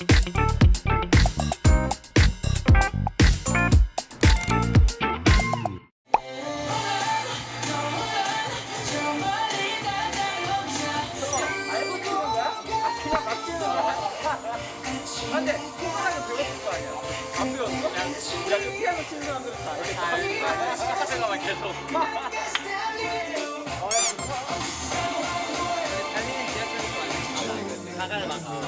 어, 일단 아직 뭐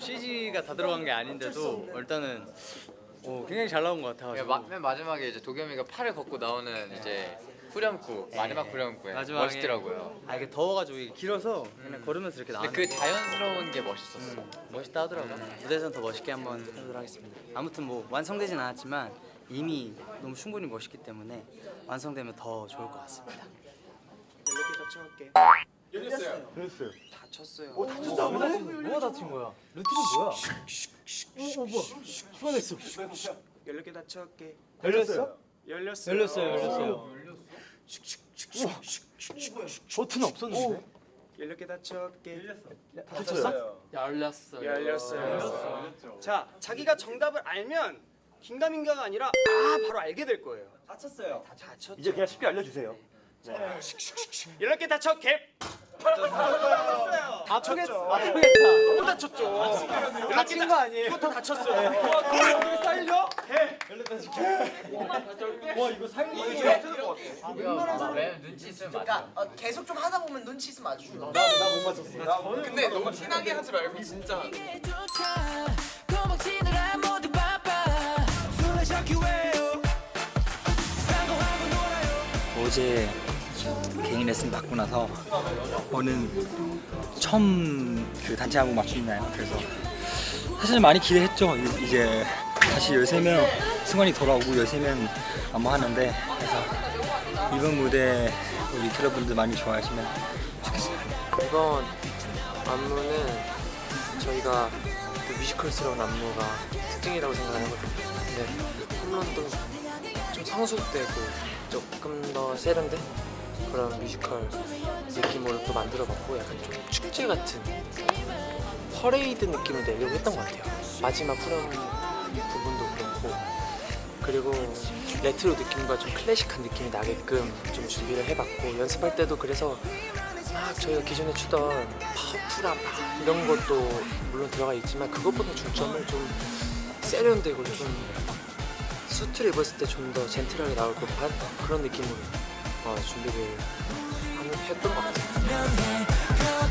CG가 다 들어간 게 아닌데도 일단은 오, 굉장히 잘 나온 것 야, 같아가지고. 마, 맨 마지막에 이제 도겸이가 팔을 걷고 나오는 이제 후렴구 마지막 후렴구에 마지막에 멋있더라고요. 아 이게 더워가지고 이게 길어서 그냥 걸으면서 이렇게 나왔는데. 그 자연스러운 게 멋있었어. 음, 멋있다 하더라고요. 무대에서는 더 멋있게 한번 해보도록 하겠습니다. 아무튼 뭐 완성되진 않았지만 이미 너무 충분히 멋있기 때문에 완성되면 더 좋을 것 같습니다 뭐가 다친 거야? 루틴은 뭐야? 열렸게 닫혀갈게 열렸어? 열렸어요 열렸어요, 열렸어요. 버튼 없었는데? 열렸게 닫혀갈게 닫혔어요? 열렸어. 열렸어요 자 자기가 정답을 알면 긴가민가가 아니라 아 바로 알게 될 거예요 닫혔어요 다 닫혔죠 이제 그냥 쉽게 알려주세요. 열렸게 닫혀게? 아프겠다. 아프겠다. 또 닫혔죠. 다친 거 아니에요? 이거 다 닫혔어요. 그거 살려? 와 이거 살린 이거 왜? 눈치 있으면 맞아. 그러니까 어, 계속 좀 하다 보면 눈치 있으면 아주 나못 맞췄어. 근데 너무 티나게 하지 말고 진짜 어제 개인 레슨 받고 나서 오늘 처음 그 단체 안무 맞추는 날 그래서 사실 많이 기대했죠. 이- 이제 다시 13명 승관이 돌아오고 13명 안무 하는데 그래서 이번 무대 우리 여러분들 많이 좋아하시면 이번 안무는 저희가 그 뮤지컬스러운 안무가 특징이라고 생각하거든요. 근데 홈런도 좀 성숙되고 조금 더 세련된 그런 뮤지컬 느낌으로 또 만들어봤고 약간 좀 축제 같은 퍼레이드 느낌을 내려고 했던 것 같아요. 마지막 후렴 부분도 그렇고 그리고 레트로 느낌과 좀 클래식한 느낌이 나게끔 좀 준비를 해봤고 연습할 때도 그래서 막 저희가 기존에 추던 파프라 이런 것도 물론 들어가 있지만 그것보다 중점을 좀 세련되고 좀 수트를 입었을 때 좀 더 젠틀하게 나올 법한 그런 느낌으로 어, 준비를 한- 했던 것 같아요.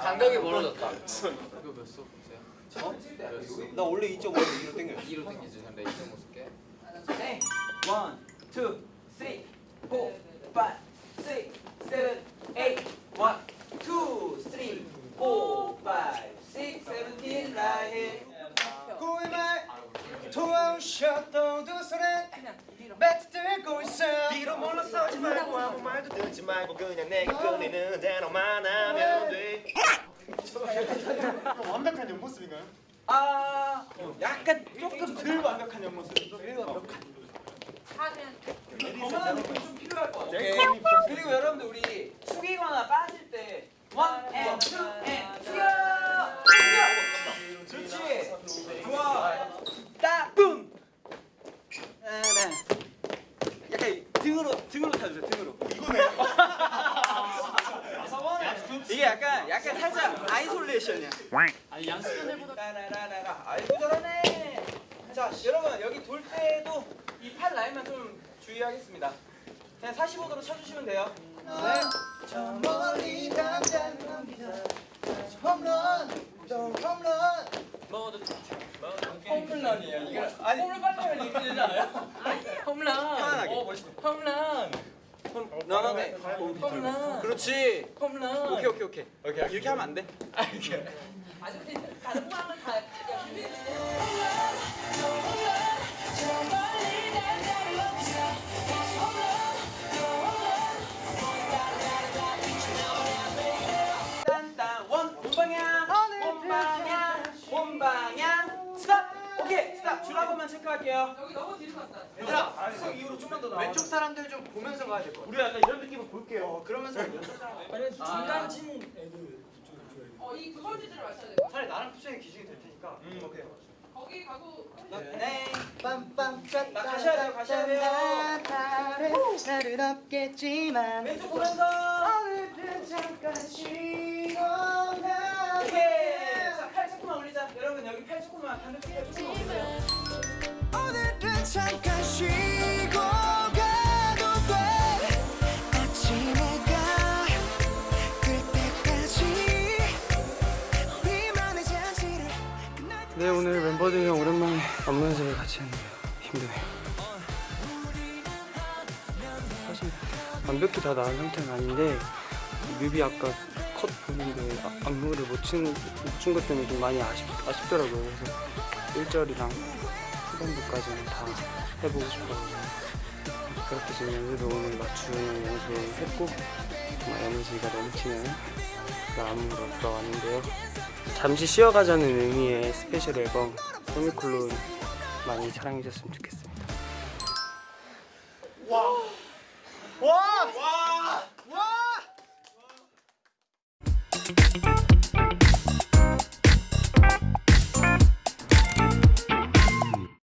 간격이 멀어졌다. 이거 몇 소? 보세요. 나 원래 2.5로 위로 땡겨. 2로 당기지. 근데 2.5 쓸게. One, two, three, four, five, six, seven, eight. One, two, three, four, five, six, seventeen, right here. 꿀말 도와오셨던 두 손에 배트 들고 있어 뒤로 물러서지 말고 아무 말도 듣지 말고 그냥 내가 끌리는 대로만 하면 돼. 완벽한 옆모습인가요? 아, 약간 조금 덜 완벽한 옆모습. 좀 필요할 것 같아요. 그리고 여러분들 우리 숙이거나 빠질 때 one and two and 타주세요 등으로 이거네 이게 약간 약간 살짝 아이솔레이션이야 아니 양수는 해보다 라라라라. 아이고 잘하네. 자, 여러분 여기 돌 때도 이 팔 라인만 좀 주의하겠습니다. 그냥 45도로 쳐주시면 돼요. 네. 저 멀리 당장 넘기다 홈런 또 홈런 모두 홈런이에요. 이거 아니 홈런 빨리 하면 되지 않아요? 홈런. 편안하게. 어 멋있어. 홈런. 너너네. 홈런. 그렇지. 홈런. 오케이 오케이 오케이. 오케이 이렇게 하면 안 돼. 아 이렇게. 아주 다른 거랑은 다. 원 본방이 갈게요. 얘들아 수업 이후로 좀만 더 나와. 왼쪽 사람들 좀 보면서 가야 될 것 같아. 우리 약간 이런 느낌을 볼게요. 어, 그러면서 왼쪽 사람. 중간진 차라리 나랑 푸션이 기준이 될 테니까. 음. 오케이. 네. 빰빰 나 가셔야 돼요, 가셔야 돼요. 나를 없겠지만 왼쪽 보면서. 오늘은 잠깐 쉬고 오케이. 자, 팔 조금만 올리자. 여러분 여기 팔 조금만 방금 뛰어 조금만 네 오늘 멤버들이랑 오랜만에 안무 연습을 같이 했는데요 힘드네요. 사실 완벽히 다 나은 상태는 아닌데 뮤비 아까 컷 보는데 아- 안무를 못춘것 때문에 좀 많이 아쉽, 아쉽더라고요. 그래서 1절이랑 후반부까지는 다 해보고 싶어가지고 그렇게 지금 연습을 오늘 맞추는 연습을 했고 정말 에너지가 넘치는 그 안무로 돌아왔는데요 잠시 쉬어가자는 의미의 special 앨범 세미콜론 많이 사랑해줬으면 좋겠습니다. 와! 와! 와!